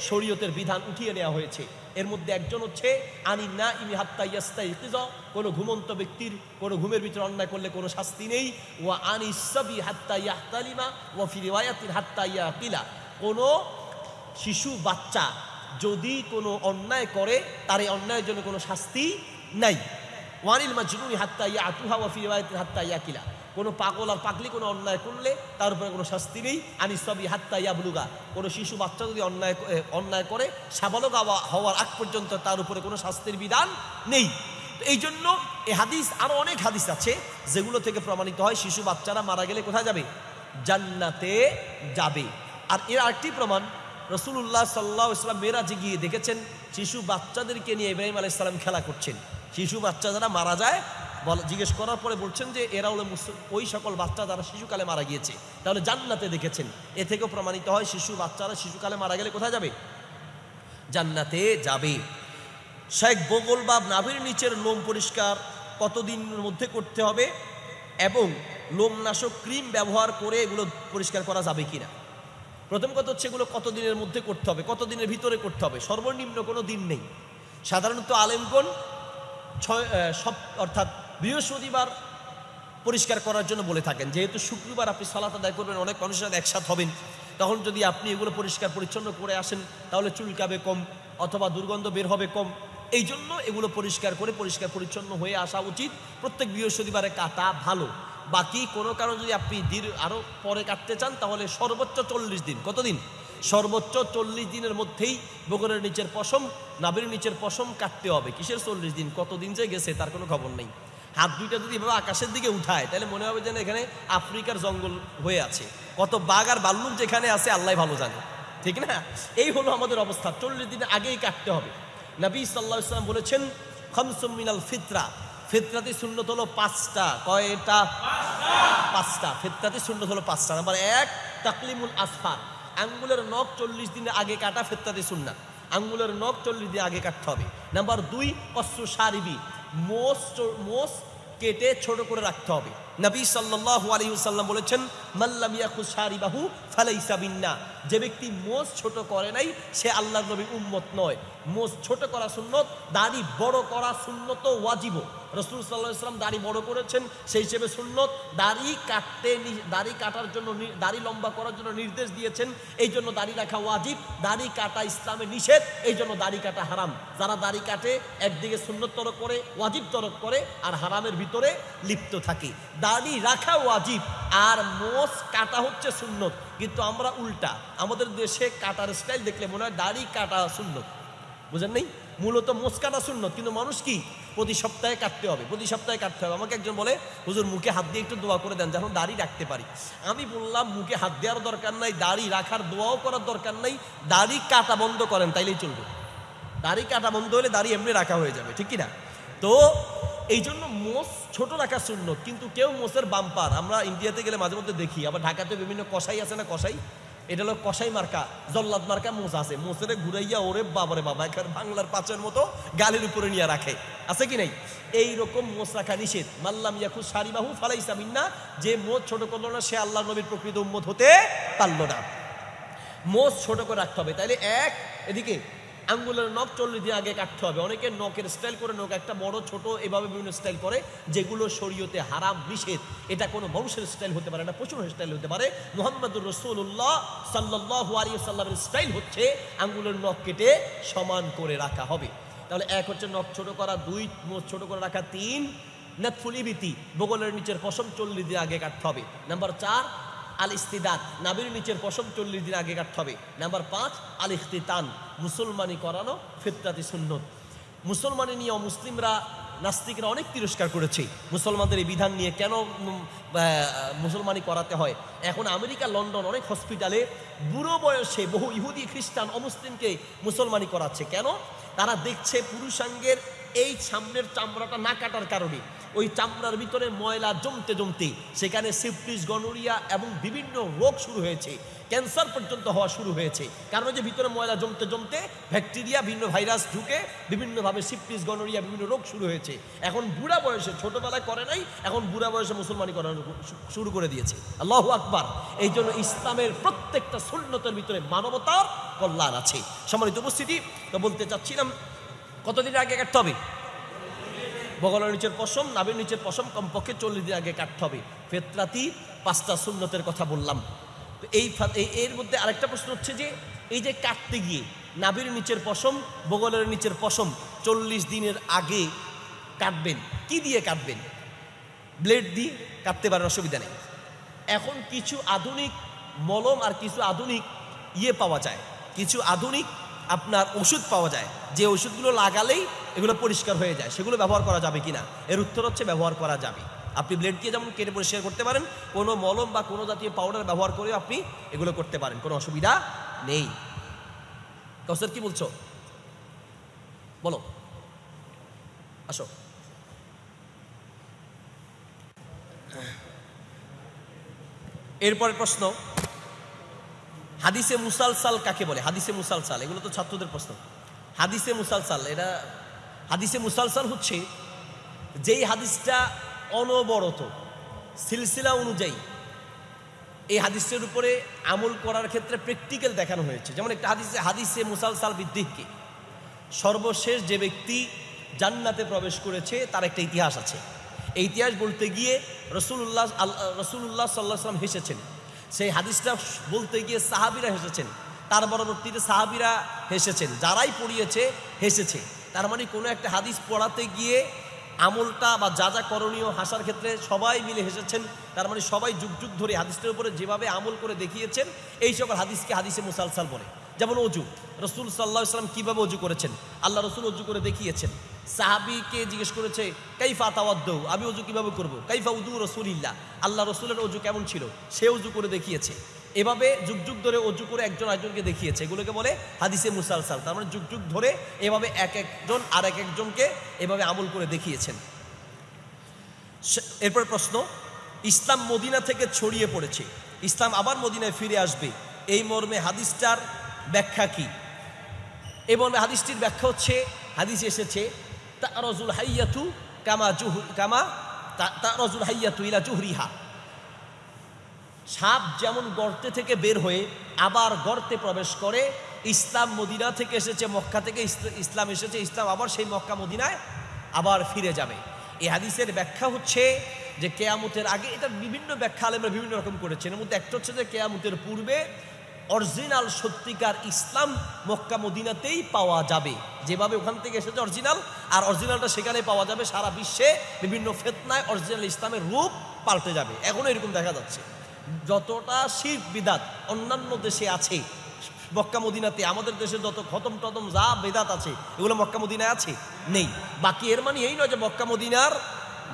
শরীয়তের বিধান উঠিয়ে নেওয়া হয়েছে। এর মধ্যে একজন হচ্ছে, আনি না ইমি হাত্তা ইয়াস্তা ইতিজ কোনো ঘুমন্ত ব্যক্তির, কোনো ঘুমের ভিতরে অন্যায় করলে কোনো শাস্তি নেই। ওয়া আনি সবি হাত্তা ইয়াহতালিমা ওয়া ফি রিওয়ায়াতিন হাত্তা ইয়াকিলা কোনো শিশু, বাচ্চা যদি কোনো অন্যায় করে, তার এই অন্যায়ের জন্য কোনো শাস্তি নাই। ওয়ানিল মাজনুনি হাত্তা ইয়া আতুহা ও ফি রিওয়ায়াতিন হাত্তা ইয়াকিলা কোনো পাগল আর পাগলি কোনো অন্যায় করলে তার উপরে কোনো শাস্তি নেই। আনি সবই হাত্তা ইয়াবলুগা। কোনো শিশু বাচ্চা যদি অন্যায় অন্যায় করে সাবালক হওয়া- হওয়ার আগ পর্যন্ত তার উপরে কোনো শাস্তির বিধান নেই। এই জন্য এই হাদিস আরও অনেক হাদিস আছে, যেগুলো থেকে প্রমাণিত হয় শিশু বাচ্চারা মারা গেলে কোথায় যাবে? জান্নাতে যাবে। আর এর আরেকটি প্রমাণ রসুল্লাহ সাল্লাহ ইসলাম মেয়েরাজে গিয়ে দেখেছেন, শিশু বাচ্চাদেরকে নিয়ে ইব্রাহিম আলাইসাল্লাম খেলা করছেন। শিশু বাচ্চা যারা মারা যায় জিজ্ঞেস করার পরে বলছেন যে এরা হলো ওই সকল বাচ্চা যারা শিশুকালে মারা গিয়েছে, তাহলে জান্নাতে দেখেছেন। এ থেকেও প্রমাণিত হয়, শিশু বাচ্চারা শিশুকালে মারা গেলে কোথায় যাবে? জান্নাতে যাবে। শেখ বগল বা নাভির নিচের লোম পরিষ্কার কতদিনের মধ্যে করতে হবে এবং লোমনাশক ক্রিম ব্যবহার করে এগুলো পরিষ্কার করা যাবে কিনা? প্রথম কথা হচ্ছে এগুলো কতদিনের মধ্যে করতে হবে, কতদিনের ভিতরে করতে হবে? সর্বনিম্ন কোনো দিন নেই। সাধারণত আলেমগণ ছয় সব অর্থাৎ বৃহস্পতিবার পরিষ্কার করার জন্য বলে থাকেন, যেহেতু শুক্রবার আপনি সালাত আদায় করবেন, অনেক মানুষের সাথে একসাথ হবেন, তখন যদি আপনি এগুলো পরিষ্কার পরিচ্ছন্ন করে আসেন, তাহলে চুলকাবে কম অথবা দুর্গন্ধ বের হবে কম। এই জন্য এগুলো পরিষ্কার করে পরিষ্কার পরিচ্ছন্ন হয়ে আসা উচিত। প্রত্যেক বৃহস্পতিবারে কাটা ভালো। বাকি কোনো কারণ যদি আপনি দীর্ঘ আরও পরে কাটতে চান, তাহলে সর্বোচ্চ চল্লিশ দিন। কতদিন? সর্বোচ্চ চল্লিশ দিনের মধ্যেই বগরের নিচের পশম নাবির নিচের পশম কাটতে হবে। কিসের চল্লিশ দিন? কতদিন যে গেছে তার কোনো খবর নেই। হাত দুইটা যদি এভাবে আকাশের দিকে উঠায়, তাহলে মনে হবে যেন এখানে আফ্রিকার জঙ্গল হয়ে আছে। কত বাঘ আর বাল্লুক যেখানে আছে, আল্লাহ ভালো জানে। ঠিক না? এই হলো আমাদের অবস্থা। চল্লিশ দিন আগেই কাটতে হবে। নবী সাল্লাহ ইসলাম বলেছেন, খমসুম মিনাল ফিতরা। ফিতরাতি শূন্যত হলো পাঁচটা। কয়টা? পাঁচটা। ফেতরাতি সুন্নত হলো পাঁচটা। নাম্বার এক, তাকলিমুল আসফার। আঙ্গুলের নখ চল্লিশ দিনের আগে কাটা ফেতরাতি সুন্নাত। আঙ্গুলের নখ চল্লিশ দিন আগে কাটতে হবে। নাম্বার দুই কসু সারিবি। মোষ মোষ কেটে ছোট করে রাখতে হবে। নবী সাল্লাল্লাহু আলাইহি সাল্লাম বলেছেন মাল্লাম ইয়াখু সারিবাহু ফালাইসা বিন্না। যে ব্যক্তি মোষ ছোট করে নাই, সে আল্লাহর নবী উম্মত নয়। মোষ ছোট করা সুন্নত, দাড়ি বড় করা সুন্নত ওয়াজিব। রসুল সাল্লাহ ইসলাম দাড়ি বড় করেছেন, সেই হিসেবে সুন্নত, দাড়ি কাটতে দাড়ি কাটার জন্য দাড়ি লম্বা করার জন্য নির্দেশ দিয়েছেন, এই জন্য দাড়ি রাখা ওয়াজিব, দাড়ি কাটা ইসলামে নিষেধ, এই জন্য দাড়ি কাটা হারাম। যারা দাড়ি কাটে, একদিকে সুন্নত তরক করে, ওয়াজিব তরক করে, আর হারামের ভিতরে লিপ্ত থাকে। দাড়ি রাখা ওয়াজিব। আর মোষ কাটা হচ্ছে সুন্নত। কিন্তু আমরা উল্টা। আমাদের দেশে কাটার স্টাইল দেখলে মনে হয় দাড়ি কাটা সুন্নত। বুঝেন নেই? মূলত মোষ কাটা সুন্নত। কিন্তু মানুষ কি? প্রতি সপ্তাহে কাটতে হবে। প্রতি সপ্তাহে কাটতে হবে। আমাকে একজন বলে, হুজুর, মুখে হাত দিয়ে একটু দোয়া করে দেন যেন দাড়ি রাখতে পারি। আমি বললাম, মুখে হাত দেওয়ার দরকার নাই, দাড়ি রাখার দোয়াও করার দরকার নাই, দাড়ি কাটা বন্ধ করেন, তাইলেই চলবে। দাড়ি কাটা বন্ধ হলে দাড়ি এমনি রাখা হয়ে যাবে, ঠিক কি না? তো এই জন্য মোষ ছোট রাখা শূন্য কিন্তু কেউ মোষের বাম্পার। আমরা ইন্ডিয়াতে গেলে মাঝে মধ্যে দেখি, আবার ঢাকাতে বিভিন্ন কষাই আছে না কষাই এটা হলো কষাই মার্কা, জল্লাদ মার্কা মোষ আছে। মোষের ঘুরাইয়া ওরে বাবারে বাবা এখানে বাংলার পাঁচের মতো গালের উপরে নিয়ে রাখে। আছে কি নাই? এই রকম মোষ রাখা নিষেধ। মাল্লাম ইয়াকু সারিবাহু ফালাইসা মিন্না, যে মোষ ছোট করল না, সে আল্লাহ নবীর প্রকৃত উম্মত হতে পারল না। মোষ ছোট করে রাখতে হবে। তাইলে এক, এদিকে আঙ্গুলের নখ চল্লিশ দিন আগে কাটতে হবে। অনেকে নখের স্টাইল করে নখ, একটা বড়, ছোট, এভাবে বিভিন্ন স্টাইল করে, যেগুলো শরীয়তে হারাম, নিষেধ। এটা কোনো বংশের স্টাইল হতে পারে না প্রচুর স্টাইল হতে পারে। মোহাম্মদুর রসুল্লাহ সাল্লাহ আলিয়া সাল্লামের স্টাইল হচ্ছে আঙ্গুলের নখ কেটে সমান করে রাখা হবে। তাহলে এক হচ্ছে নখ ছোট করা, দুই ছোট করে রাখা, তিন নেতফুলিবিতি বগলের নিচের পশম চল্লিশ দিন আগে কাটতে হবে। নাম্বার চার আল ইস্তিদাত নাবির নিচের পশম চল্লিশ দিন আগে কাটতে হবে। নাম্বার পাঁচ আল ইখতিতান মুসলমানি করানো ফিতরাতি সুন্নত। মুসলমানি নিয়ে মুসলিমরা নাস্তিকরা অনেক তিরস্কার করেছে। মুসলমানদের এই বিধান নিয়ে কেন মুসলমানি করাতে হয়? এখন আমেরিকা, লন্ডন অনেক হসপিটালে বুড়ো বয়সে বহু ইহুদি, খ্রিস্টান, অমুসলিমকে মুসলমানি করাচ্ছে। কেন? তারা দেখছে পুরুষাঙ্গের এই সামনের চামড়াটা না কাটার কারণে। ওই চামড়ার ভিতরে ময়লা জমতে জমতে সেখানে সিপ্টিস গনোরিয়া এবং বিভিন্ন রোগ শুরু হয়েছে। ক্যান্সার পর্যন্ত হওয়া শুরু হয়েছে। কারণ যে ভিতরে ময়লা জমতে জমতে ব্যাকটেরিয়া বিভিন্ন ভাইরাস ঢুকে বিভিন্নভাবে সিপ্টিস গনোরিয়া বিভিন্ন রোগ শুরু হয়েছে। এখন বুড়া বয়সে, ছোটবেলায় করে নাই, এখন বুড়া বয়সে মুসলমানি করানো শুরু করে দিয়েছে। আল্লাহ আকবার। এই জন্য ইসলামের প্রত্যেকটা সুন্নতের ভিতরে মানবতার কল্যাণ আছে। সম্মানিত উপস্থিতি, তো বলতে চাচ্ছিলাম, কতদিন আগে কাটতে হবে? বগলের নিচের পশম নাবির নিচের পশম, কমপক্ষে চল্লিশ দিন আগে কাটতে হবে। ফেতরাতি পাঁচটা সুন্নতের কথা বললাম। তো এই এর মধ্যে আরেকটা প্রশ্ন হচ্ছে যে, এই যে কাটতে গিয়ে নাবির নিচের পশম, বগলের নিচের পশম চল্লিশ দিনের আগে কাটবেন, কি দিয়ে কাটবেন? ব্লেড দিয়ে কাটতে পারেন অসুবিধা নেই। এখন কিছু আধুনিক মলম আর কিছু আধুনিক ইয়ে পাওয়া যায়। কিছু আধুনিক আপনার ওষুধ পাওয়া যায়। যে ওষুধগুলো লাগালেই এগুলো পরিষ্কার হয়ে যায়। সেগুলো ব্যবহার করা যাবে কিনা? এর উত্তর হচ্ছে ব্যবহার করা যাবে। আপনি ব্লেড দিয়ে যেমন কেটে পরিষ্কার করতে পারেন, কোনো মলম বা কোনো জাতীয় পাউডার ব্যবহার করেও আপনি এগুলো করতে পারেন। কোনো অসুবিধা নেই। কাউসার কি বলছো? বলো। আসো। এরপরের প্রশ্ন। হাদিসে মুসালসাল কাকে বলে? হাদিসে মুসালসাল, এগুলো তো ছাত্রদের প্রশ্ন। হাদিসে মুসালসাল এটা হাদিসে মুসালসাল হচ্ছে যেই হাদিসটা অনবরত, সিলসিলা অনুযায়ী এই হাদিসের উপরে আমল করার ক্ষেত্রে প্র্যাকটিক্যাল দেখানো হয়েছে। যেমন একটা হাদিসে হাদিসে মুসালসাল বিদ্দিককে সর্বশেষ যে ব্যক্তি জান্নাতে প্রবেশ করেছে, তার একটা ইতিহাস আছে। এই ইতিহাস বলতে গিয়ে রসুল্লাহ রসুল্লাহ সাল্লাহ সাল্লাম হেসেছেন। সেই হাদিসটা বলতে গিয়ে সাহাবিরা হেসেছেন। তার পরবর্তীতে সাহাবিরা হেসেছেন। যারাই পড়িয়েছে, হেসেছে। তার মানে কোনো একটা হাদিস পড়াতে গিয়ে আমলটা বা যা যা করণীয় হাসার ক্ষেত্রে সবাই মিলে হেসেছেন। তার মানে সবাই যুগ যুগ ধরে হাদিসটার উপরে যেভাবে আমল করে দেখিয়েছেন, এই সকল হাদিসকে হাদিসে মুসালসাল বলে। যেমন অজু। রসুল সাল্লাহ ইসলাম কীভাবে অজু করেছেন? আল্লাহ রসুল অজু করে দেখিয়েছেন। সাহাবিকে জিজ্ঞেস করেছে, কাইফা তাওয়াদ্দৌ? আমি অজু কীভাবে করব? কাইফা উদু রসুলিল্লাহ। আল্লাহ রসুলের অজু কেমন ছিল? সে অজু করে দেখিয়েছে। এভাবে যুগ যুগ ধরে অজু করে একজন আরেকজনকে দেখিয়েছে। এগুলোকে বলে হাদিসে মুসালসাল। তার মানে যুগ যুগ ধরে এভাবে এক একজন আর এক একজনকে এভাবে আমল করে দেখিয়েছেন। এরপর প্রশ্ন, ইসলাম মদিনা থেকে ছড়িয়ে পড়েছে। ইসলাম আবার মদিনায় ফিরে আসবে। এই মর্মে হাদিসটার ব্যাখ্যা কি? এই মর্মে হাদিসটির ব্যাখ্যা হচ্ছে, হাদিস এসেছে সাপ যেমন গর্তে থেকে বের হয়ে আবার গর্তে প্রবেশ করে, ইসলাম মদিনা থেকে এসেছে, মক্কা থেকে ইসলাম এসেছে, ইসলাম আবার সেই মক্কা মদিনায় আবার ফিরে যাবে। এই হাদিসের ব্যাখ্যা হচ্ছে যে কেয়ামতের আগে, এটা বিভিন্ন ব্যাখ্যা আলেমরা বিভিন্ন রকম করেছেন। এর মধ্যে একটা হচ্ছে যে কেয়ামতের পূর্বে অরিজিনাল সত্যিকার ইসলাম মক্কা মদিনাতেই পাওয়া যাবে। যেভাবে ওখান থেকে এসেছে অরিজিনাল, আর অরিজিনালটা সেখানে পাওয়া যাবে সারা বিশ্বে বিভিন্ন ফেতনায় অরিজিনাল ইসলামের রূপ পাল্টে যাবে। এখনও এরকম দেখা যাচ্ছে। যতটা শির বিদাত অন্যান্য দেশে আছে, মক্কা মদিনাতে, আমাদের দেশে যত খতম টতম যা বেদাত আছে, এগুলো মক্কা মদিনায় আছে? নেই। বাকি এর মানে এই নয় যে মক্কা মদিনার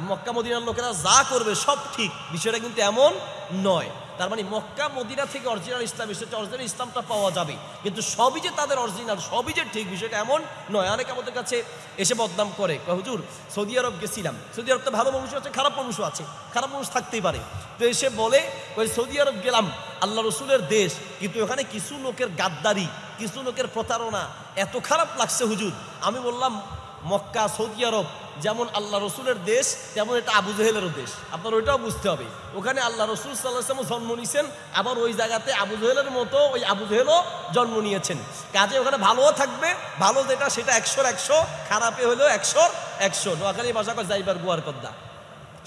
মক্কা মদিনার লোকেরা যা করবে সব ঠিক, বিষয়টা কিন্তু এমন নয়। তার মানে মক্কা, মদিনা থেকে অরিজিনাল ইসলাম এসেছে অরিজিনাল ইসলামটা পাওয়া যাবে। কিন্তু সবই যে তাদের অরিজিনাল সবই যে ঠিক, বিষয়টা এমন নয়। অনেকে আমাদের কাছে এসে বদনাম করে। হুজুর, সৌদি আরব গেছিলাম। সৌদি আরব তো ভালো মানুষ আছে, খারাপ মানুষ আছে, খারাপ মানুষ থাকতেই পারে। তো এসে বলে ওই সৌদি আরব গেলাম, আল্লাহ রসুলের দেশ, কিন্তু ওখানে কিছু লোকের গাদ্দারি, কিছু লোকের প্রতারণা, এত খারাপ লাগছে হুজুর। আমি বললাম, মক্কা, সৌদি আরব যেমন আল্লাহ রসুলের দেশ, তেমন এটা আবু জহেলেরও দেশ। আপনার ওইটাও বুঝতে হবে। ওখানে আল্লাহ রসুল সাল্লাহ জন্ম নিয়েছেন, আবার ওই জায়গাতে আবু জহেলের মতো ওই আবু জহেলও জন্ম নিয়েছেন। কাজে ওখানে ভালোও থাকবে, ভালো যেটা সেটা একশোর একশো, খারাপে হলেও একশোর একশো। নোয়াখালী ভাষা করে যাইবার গুয়ার কদ্দা।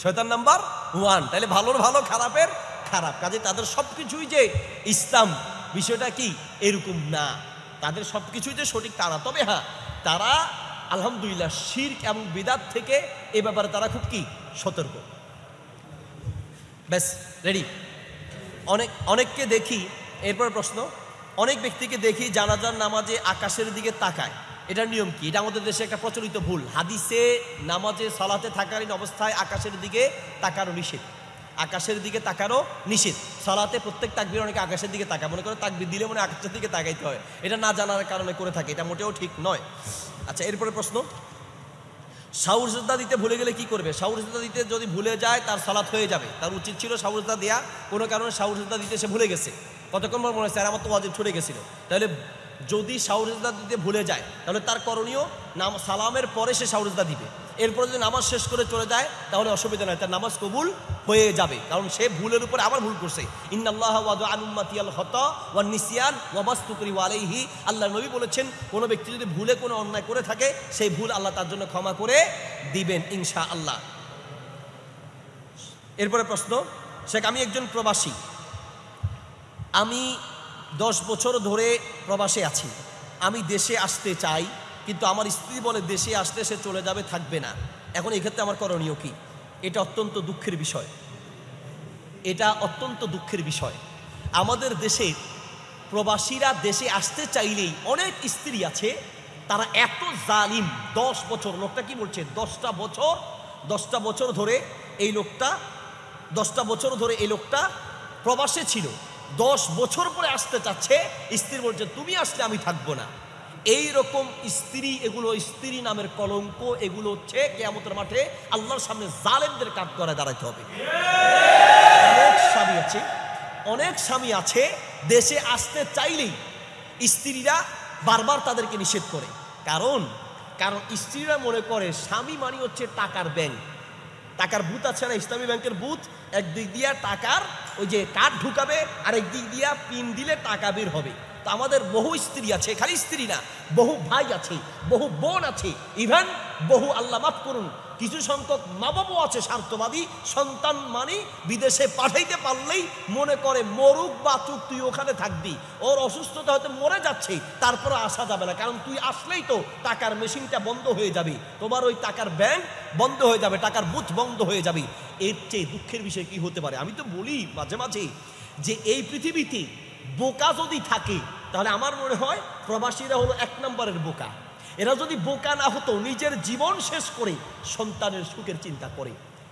শয়তান নাম্বার ওয়ান। তাহলে ভালোর ভালো, খারাপের খারাপ। কাজে তাদের সব কিছুই যে ইসলাম, বিষয়টা কি? এরকম না। তাদের সব কিছুই যে সঠিক তারা। তবে হ্যাঁ তারা আলহামদুলিল্লাহ, শির্ক এবং বিদাত থেকে এ ব্যাপারে তারা খুব কি? সতর্ক। ব্যাস রেডি অনেক, অনেককে দেখি, এরপর প্রশ্ন, অনেক ব্যক্তিকে দেখি জানাজার নামাজে আকাশের দিকে তাকায়। এটার নিয়ম কি? এটা আমাদের দেশে একটা প্রচলিত ভুল। হাদিসে নামাজে সালাতে থাকালীন অবস্থায় আকাশের দিকে তাকানো নিষেধ। আকাশের দিকে তাকানো নিষেধ। সালাতে প্রত্যেক তাকবির অনেকে আকাশের দিকে তাকায়। মনে করে তাকবির দিলে মনে আকাশের দিকে তাকাইতে হয়। এটা না জানার কারণে করে থাকে। এটা মোটেও ঠিক নয়। আচ্ছা এরপরে প্রশ্ন। শাউর সিজদা দিতে ভুলে গেলে কি করবে? শাউর সিজদা দিতে যদি ভুলে যায়, তার সালাত হয়ে যাবে। তার উচিত ছিল শাউর সিজদা দেয়া। কোনো কারণে শাউর সিজদা দিতে সে ভুলে গেছে। কতক্ষণ পর মনে আর আমার তো ওয়াজিব ছুটে গেছিল। তাহলে যদি শাউর সিজদা দিতে ভুলে যায়, তাহলে তার করণীয় নাম সালামের পরে সে শাউর সিজদা দিবে। এরপরে যদি নামাজ শেষ করে চলে যায়, তাহলে অসুবিধা নয় তার নামাজ কবুল হয়ে যাবে। কারণ সে ভুলের উপরে আবার ভুল করছে। আলাইহি। আল্লাহ নবী বলেছেন, কোনো ব্যক্তি যদি ভুলে কোনো অন্যায় করে থাকে, সেই ভুল আল্লাহ তার জন্য ক্ষমা করে দিবেন ইনশা আল্লাহ এরপরে প্রশ্ন, শেখ, আমি একজন প্রবাসী। আমি দশ বছর ধরে প্রবাসে আছি। আমি দেশে আসতে চাই। কিন্তু আমার স্ত্রী বলে দেশে আসলে সে চলে যাবে, থাকবে না। এখন এক্ষেত্রে আমার করণীয় কি? এটা অত্যন্ত দুঃখের বিষয়। এটা অত্যন্ত দুঃখের বিষয়। আমাদের দেশে প্রবাসীরা দেশে আসতে চাইলেই অনেক স্ত্রী আছে, তারা এত জালিম, দশ বছর, লোকটা কি বলছে? দশটা বছর দশটা বছর ধরে এই লোকটা, দশটা বছর ধরে এই লোকটা প্রবাসে ছিল। দশ বছর পরে আসতে চাচ্ছে, স্ত্রী বলছে, তুমি আসলে আমি থাকব না। এই রকম স্ত্রী, এগুলো স্ত্রী নামের কলঙ্ক, এগুলো হচ্ছে কেয়ামতের মাঠে আল্লাহর সামনে জালেমদের কাঠ করে দাঁড়াতে হবে। অনেক স্বামী আছে, অনেক স্বামী আছে, দেশে আসতে চাইলেই স্ত্রীরা বারবার তাদেরকে নিষেধ করে। কারণ কারণ স্ত্রীরা মনে করে স্বামী মানে হচ্ছে টাকার ব্যাংক। টাকার বুথ আছে না, ইসলামী ব্যাংকের বুথ একদিক দিয়া টাকার ওই যে কার্ড ঢুকাবে আর একদিক দিয়া পিন দিলে টাকা বের হবে। তো আমাদের বহু স্ত্রী আছে, খালি স্ত্রী না, বহু ভাই আছে, বহু বোন আছে, ইভেন বহু আল্লাহ মাফ করুন, কিছু সংখ্যক মা বাবাও আছে স্বার্থবাদী, সন্তান মানে বিদেশে পাঠাইতে পারলেই মনে করে, মরুক বা চুক, তুই ওখানে থাকবি, ওর অসুস্থতা হয়তো মরে যাচ্ছে, তারপরে আসা যাবে না, কারণ তুই আসলেই তো টাকার মেশিনটা বন্ধ হয়ে যাবে, তোমার ওই টাকার ব্যাংক বন্ধ হয়ে যাবে, টাকার বুথ বন্ধ হয়ে যাবে। এর চেয়ে দুঃখের বিষয় কি হতে পারে? আমি তো বলি মাঝে মাঝে যে এই পৃথিবীতে বোকা যদি থাকে তাহলে আমার মনে হয় প্রবাসীরা হলো এক নম্বরের বোকা। এরা যদি বোকা না হতো, নিজের জীবন শেষ করে সন্তানের সুখের চিন্তা করে।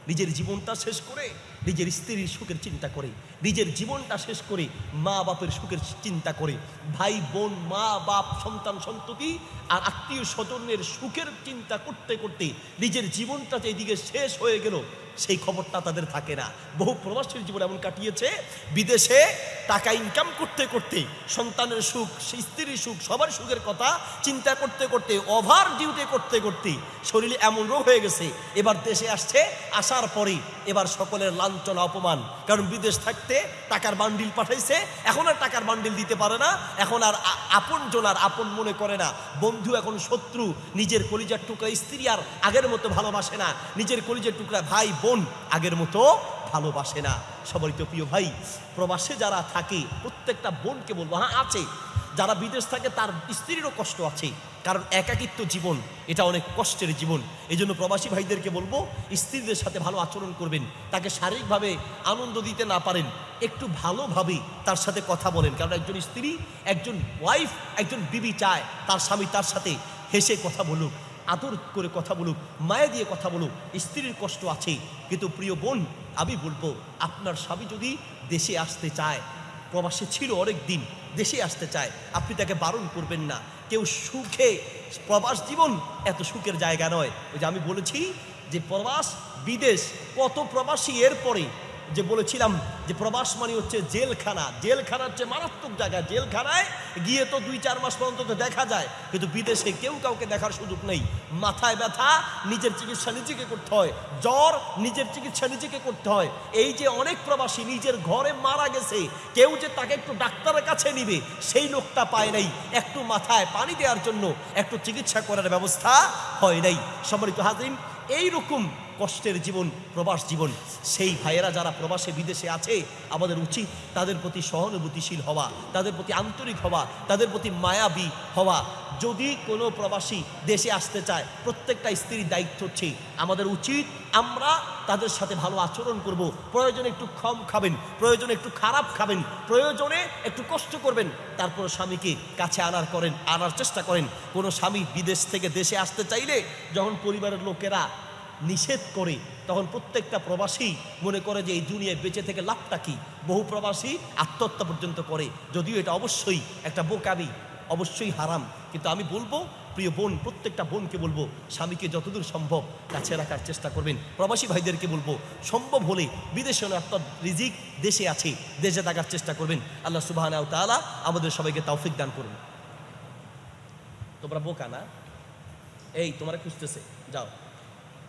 নিজের জীবনটা শেষ করে নিজের স্ত্রীর সুখের চিন্তা করে, নিজের জীবনটা শেষ করে মা বাপের সুখের চিন্তা করে। ভাই, বোন মা বাপ সন্তান, সন্ততি আর আত্মীয় স্বজনের সুখের চিন্তা করতে করতে নিজের জীবনটা যে এদিকে শেষ হয়ে গেল, সেই খবরটা তাদের থাকে না। বহু প্রবাসীর জীবন এমন কাটিয়েছে, বিদেশে টাকা ইনকাম করতে করতে, সন্তানের সুখ স্ত্রীর সুখ, সবার সুখের কথা চিন্তা করতে করতে ওভার ডিউটি করতে করতে শরীরে এমন রোগ হয়ে গেছে, এবার দেশে আসছে, আসার পরে এবার সকলের লাঞ্ছনা অপমান। কারণ বিদেশ থাকতে টাকার বান্ডিল পাঠাইছে, এখন আর টাকার বান্ডিল দিতে পারে না, এখন আর আপন জনার আপন মনে করে না। বন্ধু এখন শত্রু, নিজের কলিজার টুকরা স্ত্রী আর আগের মতো ভালোবাসে না। নিজের কলিজার টুকরা ভাই, বোন আগের মতো ভালোবাসে না। সবারই তো প্রিয় ভাই, প্রবাসে যারা থাকে, প্রত্যেকটা বোনকে বলব হ্যাঁ আছে। যারা বিদেশ থাকে, তার স্ত্রীরও কষ্ট আছে। কারণ একাকিত্ব জীবন, এটা অনেক কষ্টের জীবন। এই জন্য প্রবাসী ভাইদেরকে বলব, স্ত্রীদের সাথে ভালো আচরণ করবেন। তাকে শারীরিকভাবে আনন্দ দিতে না পারেন, একটু ভালোভাবে তার সাথে কথা বলেন। কারণ একজন স্ত্রী, একজন ওয়াইফ একজন বিবি চায়, তার স্বামী তার সাথে হেসে কথা বলুক, আদর করে কথা বলুক, মায়া দিয়ে কথা বলুক, স্ত্রীর কষ্ট আছে। কিন্তু প্রিয় বোন, আমি বলব, আপনার স্বামী যদি দেশে আসতে চায় প্রবাসে ছিল অনেক দিন দেশে আসতে চায়। আপনি তাকে বারণ করবেন না। কেউ সুখে, প্রবাস জীবন এত সুখের জায়গা নয়। ওই যে আমি বলেছি যে প্রবাস বিদেশ, কত প্রবাসী এরপরে যে বলেছিলাম যে প্রবাস মানে হচ্ছে জেলখানা। জেলখানা হচ্ছে মারাত্মক জায়গা। জেলখানায় গিয়ে তো দুই চার মাস পর্যন্ত তো দেখা যায়, কিন্তু বিদেশে কেউ কাউকে দেখার সুযোগ নেই। মাথায় ব্যথা, নিজের চিকিৎসা নিজেকে করতে হয়। জ্বর, নিজের চিকিৎসা নিজেকে করতে হয়। এই যে অনেক প্রবাসী নিজের ঘরে মারা গেছে, কেউ যে তাকে একটু ডাক্তারের কাছে নিবে, সেই লোকটা পায় নাই। একটু মাথায় পানি দেওয়ার জন্য একটু চিকিৎসা করার ব্যবস্থা হয় নাই। সম্মানিত হাজরিন, এইরকম কষ্টের জীবন, প্রবাস জীবন, সেই ভাইয়েরা যারা প্রবাসে, বিদেশে আছে, আমাদের উচিত তাদের প্রতি সহানুভূতিশীল হওয়া, তাদের প্রতি আন্তরিক হওয়া, তাদের প্রতি মায়াবী হওয়া। যদি কোনো প্রবাসী দেশে আসতে চায়, প্রত্যেকটা স্ত্রীর দায়িত্ব হচ্ছে আমাদের উচিত আমরা তাদের সাথে ভালো আচরণ করব। প্রয়োজনে একটু কম খাবেন, প্রয়োজনে একটু খারাপ খাবেন, প্রয়োজনে একটু কষ্ট করবেন। তারপর স্বামীকে কাছে আনার করেন, আনার চেষ্টা করেন। কোনো স্বামী বিদেশ থেকে দেশে আসতে চাইলে, যখন পরিবারের লোকেরা নিষেধ করে, তখন প্রত্যেকটা প্রবাসী মনে করে যে এই দুনিয়ায় বেঁচে থেকে লাভটা কি? বহু প্রবাসী আত্মহত্যা পর্যন্ত করে। যদিও এটা অবশ্যই একটা বোকামি, অবশ্যই হারাম। কিন্তু আমি বলব, প্রিয় বোন, প্রত্যেকটা বোনকে বলব, স্বামীকে যতদূর সম্ভব কাছে রাখার চেষ্টা করবেন। প্রবাসী ভাইদেরকে বলব, সম্ভব হলে বিদেশে অর্থাৎ রিজিক দেশে আছে, দেশে থাকার চেষ্টা করবেন। আল্লাহ সুবাহ তাআলা আমাদের সবাইকে তৌফিক দান করুন। তোমরা বোকা না? এই, তোমরা খুঁজতেছে, যাও।